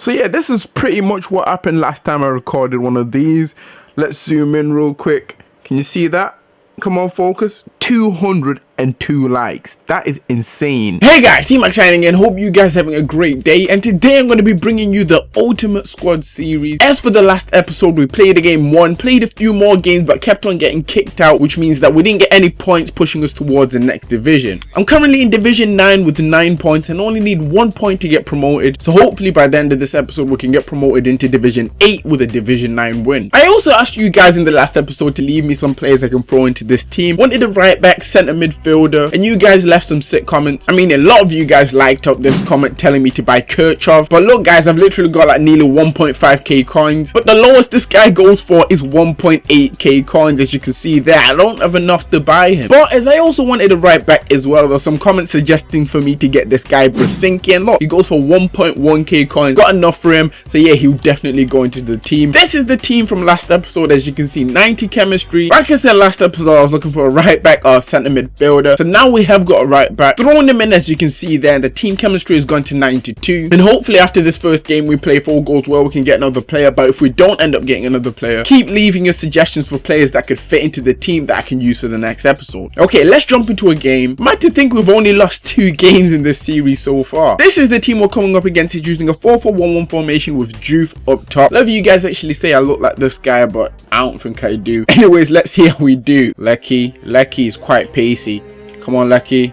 So yeah, this is pretty much what happened last time I recorded one of these. Let's zoom in real quick. Can you see that? Come on, focus. 202 likes. That is insane. Hey guys, C-Max signing in. Hope you guys having a great day. And today I'm going to be bringing you the Ultimate Squad series. As for the last episode, we played a game one, played a few more games, but kept on getting kicked out, which means that we didn't get any points pushing us towards the next division. I'm currently in Division 9 with 9 points and only need 1 point to get promoted. So hopefully by the end of this episode, we can get promoted into Division 8 with a Division 9 win. I also asked you guys in the last episode to leave me some players I can throw into this team. Wanted a right back, centre midfielder, and you guys left some sick comments. I mean, a lot of you guys liked up this comment telling me to buy Kirchhoff, but look guys, I've literally got like nearly 1.5k coins, but the lowest this guy goes for is 1.8k coins, as you can see there. I don't have enough to buy him. But as I also wanted a right back as well, there's some comments suggesting for me to get this guy Brasinki, and look, he goes for 1.1k coins. Got enough for him, so yeah, he'll definitely go into the team. This is the team from last episode, as you can see, 90 chemistry. Like I said last episode, I was looking for a right back or centre midfielder. So now we have got a right back. Throwing them in as you can see there, the team chemistry has gone to 92. And hopefully after this first game we play, four goals well, we can get another player. But if we don't end up getting another player, keep leaving your suggestions for players that could fit into the team that I can use for the next episode. Okay, let's jump into a game. Might to think we've only lost two games in this series so far. This is the team we're coming up against. It's using a 4-4-1-1 formation with Juve up top. Of you guys actually say I look like this guy, but I don't think I do. Anyways, let's see how we do. Leckie. Leckie is quite pacey. Come on, Leckie.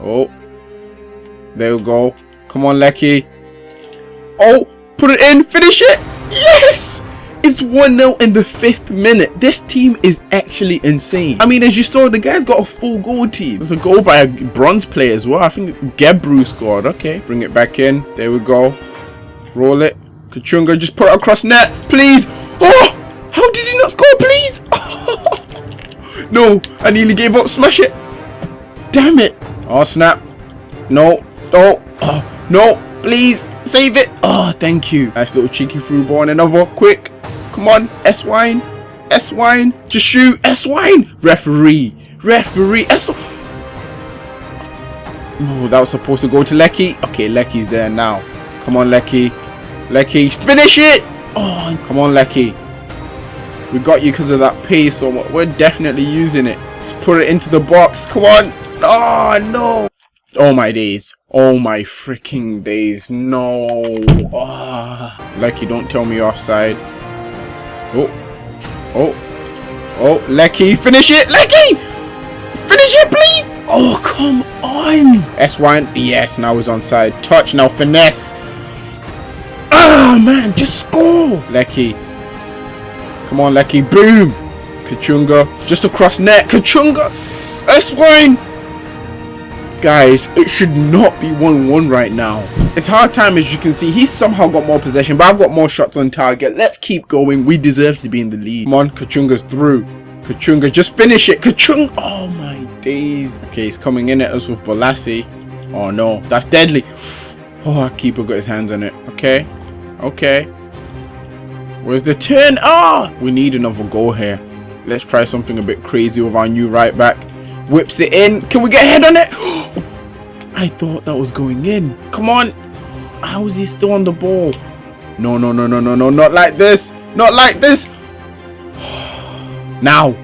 Oh. There we go. Come on, Leckie. Oh, put it in. Finish it. Yes! It's 1-0 in the fifth minute. This team is actually insane. I mean, as you saw, the guy's got a full goal team. There's a goal by a bronze player as well. I think Gebru scored. Okay, bring it back in. There we go. Roll it. Kachunga, just put it across net, please. Oh, no, I nearly gave up. Smash it. Damn it. Oh, snap. No. Oh, oh no. Please, save it. Oh, thank you. Nice little cheeky through ball and another. Quick. Come on, S-Wine. S-Wine. Just shoot. S-Wine. Referee. Referee. S Oh, that was supposed to go to Leckie. Okay, Leckie's there now. Come on, Leckie. Leckie. Finish it. Oh, come on, Leckie. We got you because of that pace, so we're definitely using it. Just put it into the box. Come on. Oh, no. Oh, my days. Oh, my freaking days. No. Oh. Leckie, don't tell me offside. Oh. Oh. Oh, Leckie, finish it. Leckie! Finish it, please! Oh, come on! S1, yes, now he's onside. Touch, now finesse. Ah, oh, man, just score! Leckie. Come on, Leckie, boom! Kachunga, just across net. Kachunga! S1! Guys, it should not be 1-1 right now. It's hard time as you can see. He's somehow got more possession, but I've got more shots on target. Let's keep going. We deserve to be in the lead. Come on, Kachunga's through. Kachunga, just finish it. Kachunga! Oh my days. Okay, he's coming in at us with Balassi. Oh no, that's deadly. Oh, our keeper got his hands on it. Okay, okay. Where's the turn? Ah! We need another goal here. Let's try something a bit crazy with our new right back. Whips it in. Can we get head on it? I thought that was going in. Come on. How is he still on the ball? No, no, no, no, no, no. Not like this. Not like this. now.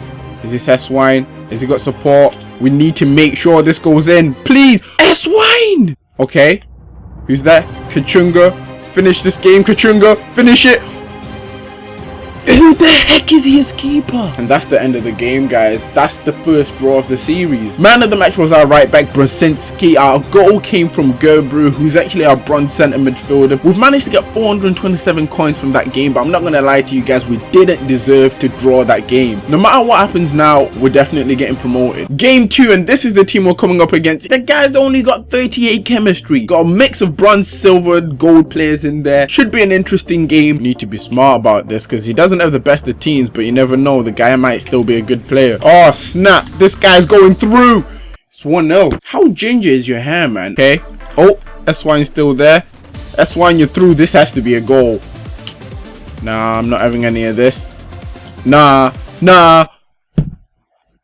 Is this S-Wine? Has he got support? We need to make sure this goes in. Please. S-Wine. Okay. Who's that? Kachunga. Finish this game, Kachunga. Finish it. Who the heck is his keeper? And that's the end of the game, guys. That's the first draw of the series. Man of the match was our right back, Brzezinski. Our goal came from Gerbrew, who's actually our bronze centre midfielder. We've managed to get 427 coins from that game, but I'm not going to lie to you guys, we didn't deserve to draw that game. No matter what happens now, we're definitely getting promoted. Game 2, and this is the team we're coming up against. The guys only got 38 chemistry. Got a mix of bronze, silver, gold players in there. Should be an interesting game. Need to be smart about this, because he doesn't doesn't have the best of teams, but you never know. The guy might still be a good player. Oh, snap. This guy's going through. It's 1-0. How ginger is your hair, man? Okay. Oh, S1 still there. S1, you're through. This has to be a goal. Nah, I'm not having any of this. Nah, nah.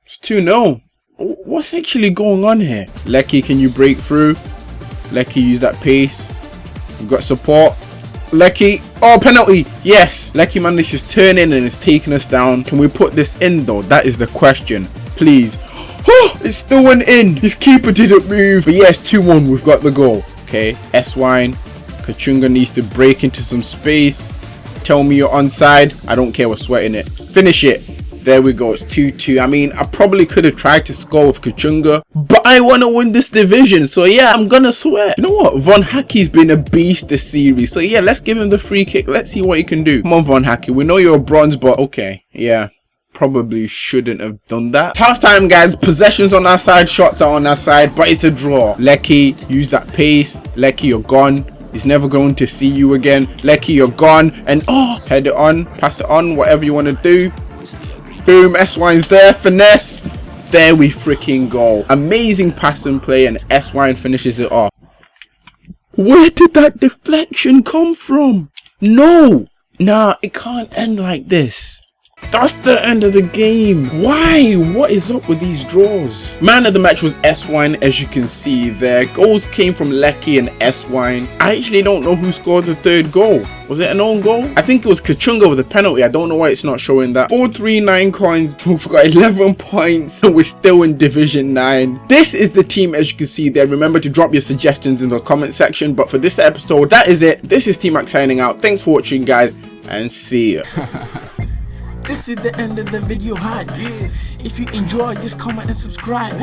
It's 2-0. What's actually going on here? Leckie, can you break through? Leckie, use that pace. We've got support. Leckie. Oh, penalty. Yes. Leckie manages to turn in and is taking us down. Can we put this in though? That is the question. Please. Oh, it still went in. His keeper didn't move. But yes, 2-1. We've got the goal. Okay. S-Wine. Kachunga needs to break into some space. Tell me you're onside. I don't care. We're sweating it. Finish it. There we go. It's 2-2. I mean, I probably could have tried to score with Kachunga, but I want to win this division. So yeah, I'm going to sweat. You know what? Von Hackey's been a beast this series. So yeah, let's give him the free kick. Let's see what he can do. Come on, Von Hackey. We know you're a bronze, but okay. Yeah probably shouldn't have done that. Tough time, guys. Possessions on our side, shots are on our side, but it's a draw. Leckie, use that pace. Leckie, you're gone. He's never going to see you again. Leckie, you're gone. And oh, head it on, pass it on, whatever you want to do. Boom, S-Wine's there, finesse. There we freaking go. Amazing pass and play and S-Wine finishes it off. Where did that deflection come from? No! Nah, it can't end like this. That's the end of the game. Why? What is up with these draws? Man of the match was S-Wine, as you can see there. Goals came from Leckie and S-Wine. I actually don't know who scored the third goal. Was it an own goal? I think it was Kachunga with a penalty. I don't know why it's not showing that. 439 coins. We've got 11 points. and We're still in Division 9. This is the team, as you can see there. Remember to drop your suggestions in the comment section. But for this episode, that is it. This is T-Mac signing out. Thanks for watching, guys. And see ya. This is the end of the video hype. If you enjoy, just comment and subscribe.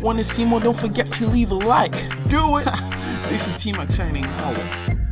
Wanna see more? Don't forget to leave a like. Do it. this is T-Mac signing out.